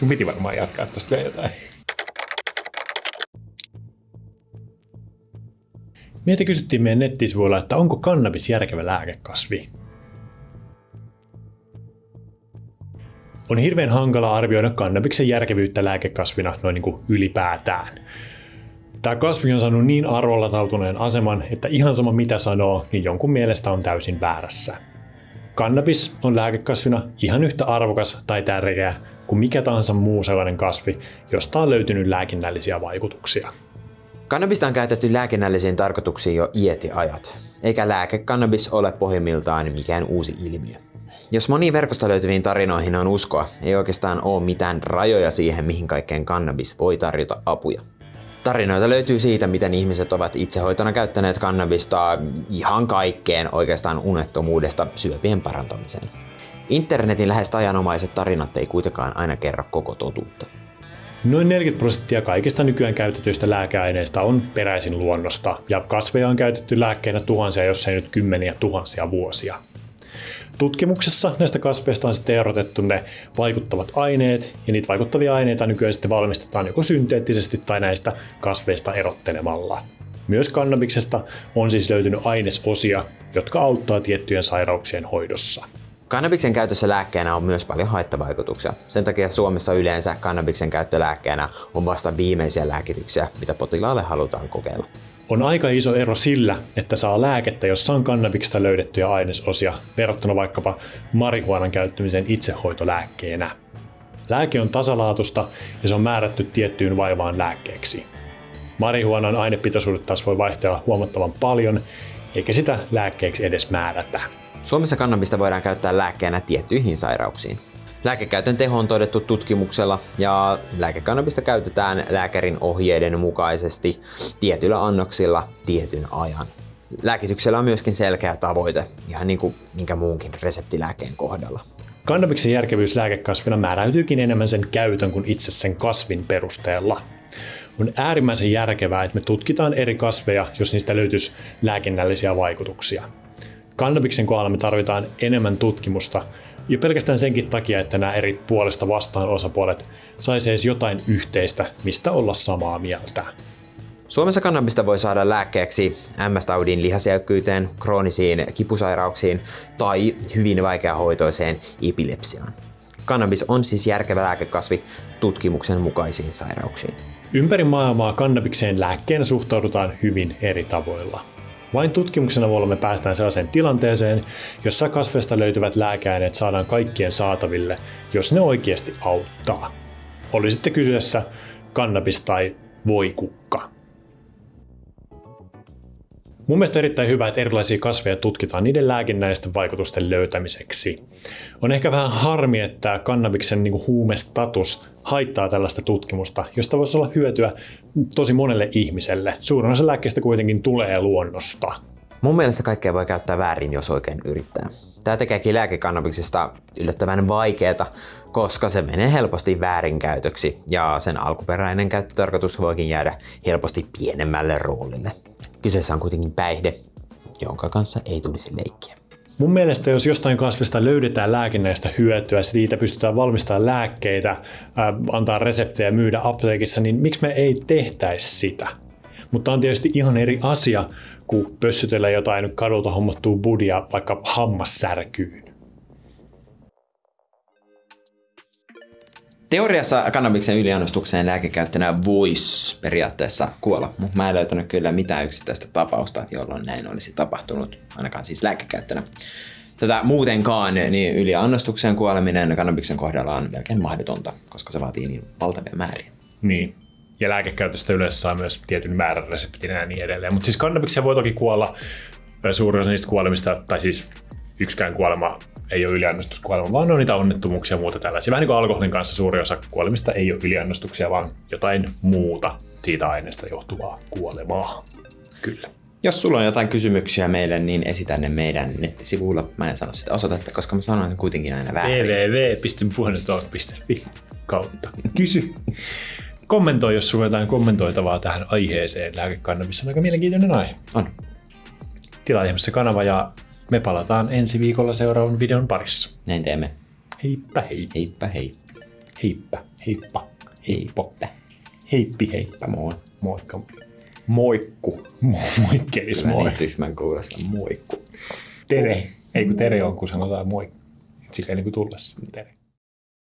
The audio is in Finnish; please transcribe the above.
Sun piti varmaan jatkaa tästä vielä jotain. Meitä kysyttiin meidän nettisivuilla, että onko kannabis järkevä lääkekasvi. On hirveän hankala arvioida kannabiksen järkevyyttä lääkekasvina noin niin kuin ylipäätään. Tämä kasvi on saanut niin arvolatautuneen aseman, että ihan sama mitä sanoo, niin jonkun mielestä on täysin väärässä. Kannabis on lääkekasvina ihan yhtä arvokas tai tärkeä kuin mikä tahansa muu sellainen kasvi, josta on löytynyt lääkinnällisiä vaikutuksia. Kannabista on käytetty lääkinnällisiin tarkoituksiin jo ietiajat, eikä lääkekannabis ole pohjimmiltaan mikään uusi ilmiö. Jos moniin verkosta löytyviin tarinoihin on uskoa, ei oikeastaan ole mitään rajoja siihen, mihin kaikkeen kannabis voi tarjota apuja. Tarinoita löytyy siitä, miten ihmiset ovat itsehoitona käyttäneet kannabista ihan kaikkeen oikeastaan unettomuudesta syöpien parantamiseen. Internetin lähes tajanomaiset tarinat ei kuitenkaan aina kerro koko totuutta. Noin 40 prosenttia kaikista nykyään käytetyistä lääkeaineista on peräisin luonnosta, ja kasveja on käytetty lääkkeenä tuhansia, jos ei nyt kymmeniä tuhansia vuosia. Tutkimuksessa näistä kasveista on sitten erotettu ne vaikuttavat aineet, ja niitä vaikuttavia aineita nykyään sitten valmistetaan joko synteettisesti tai näistä kasveista erottelemalla. Myös kannabiksesta on siis löytynyt ainesosia, jotka auttaa tiettyjen sairauksien hoidossa. Kannabiksen käytössä lääkkeenä on myös paljon haittavaikutuksia. Sen takia Suomessa yleensä kannabiksen käyttö lääkkeenä on vasta viimeisiä lääkityksiä, mitä potilaalle halutaan kokeilla. On aika iso ero sillä, että saa lääkettä, jossa on kannabiksesta löydettyjä ainesosia, verrattuna vaikkapa marihuanan käyttämisen itsehoitolääkkeenä. Lääke on tasalaatusta ja se on määrätty tiettyyn vaivaan lääkkeeksi. Marihuanan ainepitoisuudet taas voi vaihtella huomattavan paljon, eikä sitä lääkkeeksi edes määrätä. Suomessa kannabista voidaan käyttää lääkkeenä tiettyihin sairauksiin. Lääkekäytön teho on todettu tutkimuksella ja lääkekannabista käytetään lääkärin ohjeiden mukaisesti tietyillä annoksilla tietyn ajan. Lääkityksellä on myöskin selkeä tavoite, ihan niin kuin minkä muunkin reseptilääkeen kohdalla. Kannabiksen järkevyys lääkekasvina määräytyykin enemmän sen käytön kuin itse sen kasvin perusteella. On äärimmäisen järkevää, että me tutkitaan eri kasveja, jos niistä löytyisi lääkinnällisiä vaikutuksia. Kannabiksen kohdalla me tarvitaan enemmän tutkimusta, jo pelkästään senkin takia, että nämä eri puolesta vastaan osapuolet saisi edes jotain yhteistä, mistä olla samaa mieltä. Suomessa kannabista voi saada lääkkeeksi MS-taudin lihasjäykkyyteen, kroonisiin kipusairauksiin tai hyvin vaikeahoitoiseen epilepsiaan. Kannabis on siis järkevä lääkekasvi tutkimuksen mukaisiin sairauksiin. Ympäri maailmaa kannabikseen lääkkeenä suhtaudutaan hyvin eri tavoilla. Vain tutkimuksena avulla me päästään sellaiseen tilanteeseen, jossa kasveista löytyvät lääkeaineet saadaan kaikkien saataville, jos ne oikeasti auttaa. Oli sitten kyseessä kannabis tai voikukka. Mun mielestä on erittäin hyvä, että erilaisia kasveja tutkitaan niiden lääkinnällisten vaikutusten löytämiseksi. On ehkä vähän harmi, että kannabiksen niin huumestatus haittaa tällaista tutkimusta, josta voisi olla hyötyä tosi monelle ihmiselle. Suurin osa lääkkeistä kuitenkin tulee luonnosta. Mun mielestä kaikkea voi käyttää väärin, jos oikein yrittää. Tämä tekeekin lääkekannabiksesta yllättävän vaikeaa, koska se menee helposti väärinkäytöksi ja sen alkuperäinen käyttötarkoitus voikin jäädä helposti pienemmälle roolille. Kyseessä on kuitenkin päihde, jonka kanssa ei tulisi leikkiä. Mun mielestä jos jostain kasvista löydetään lääkinnäistä hyötyä, siitä pystytään valmistamaan lääkkeitä, antaa reseptejä myydä apteekissa, niin miksi me ei tehtäisi sitä? Mutta on tietysti ihan eri asia, kuin pössytellä jotain kadulta hommattua budia vaikka hammassärkyyn. Teoriassa kannabiksen yliannostukseen lääkekäyttönä voisi periaatteessa kuolla, mutta mä en löytänyt kyllä mitään yksittäistä tapausta, jolloin näin olisi tapahtunut, ainakaan siis lääkekäyttönä. Tätä muutenkaan niin yliannostukseen kuoleminen kannabiksen kohdalla on melkein mahdotonta, koska se vaatii niin valtavia määriä. Niin, ja lääkekäytöstä yleensä saa myös tietyn määrän reseptinä ja niin edelleen. Mutta siis kannabikseen voi toki kuolla suurin osa niistä kuolemista, tai siis yksikään kuolema ei ole yliannostuskuolema, vaan on niitä onnettomuuksia ja muuta tällaisia. Vähän niin kuin alkoholin kanssa suuri osa kuolemista ei ole yliannostuksia, vaan jotain muuta siitä aineesta johtuvaa kuolemaa. Kyllä. Jos sulla on jotain kysymyksiä meille, niin esitä ne meidän nettisivuilla. Mä en sano sitä osoitetta, koska mä sanoin kuitenkin aina väärin. www.puhennetalk.fi kautta kysy. Kommentoi, jos sulla on jotain kommentoitavaa tähän aiheeseen. Lääkekannabis on aika mielenkiintoinen aihe. On. Tilaa ihmeessä kanava ja me palataan ensi viikolla seuraavan videon parissa. Näin teemme. Heippa hei. Heippa hei. Heippa, heippa, heippo. Heippi, heippa, moi. Moikka. Moikku. Mo- Moikkelis, moi. niin tyhmän kuulosta moikku. Tere. Ei kun tere on, kun sanotaan moi. Silleen niin kuin tullessa. Tere.